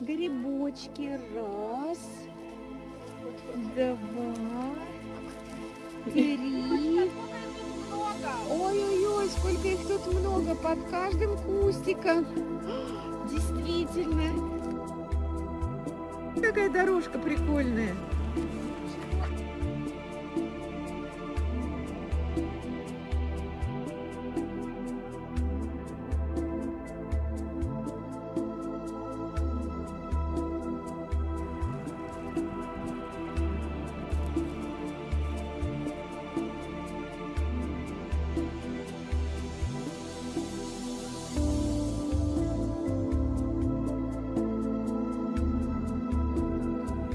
Грибочки. Раз. Два. Три. Ой-ой-ой, сколько их тут много. Под каждым кустиком. Действительно. Какая дорожка прикольная.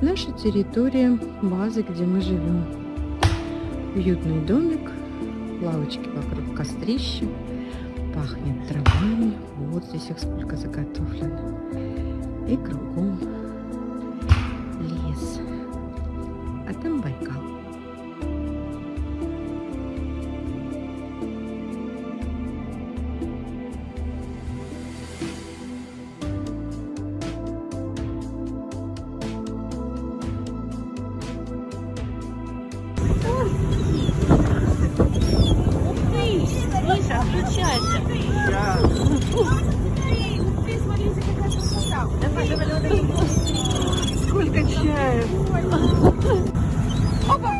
Наша территория, базы, где мы живем. Уютный домик, лавочки вокруг кострища, пахнет травами. Вот здесь их сколько заготовлено. И кругом лес. А там Байкал. получается. Сколько чая. Опа!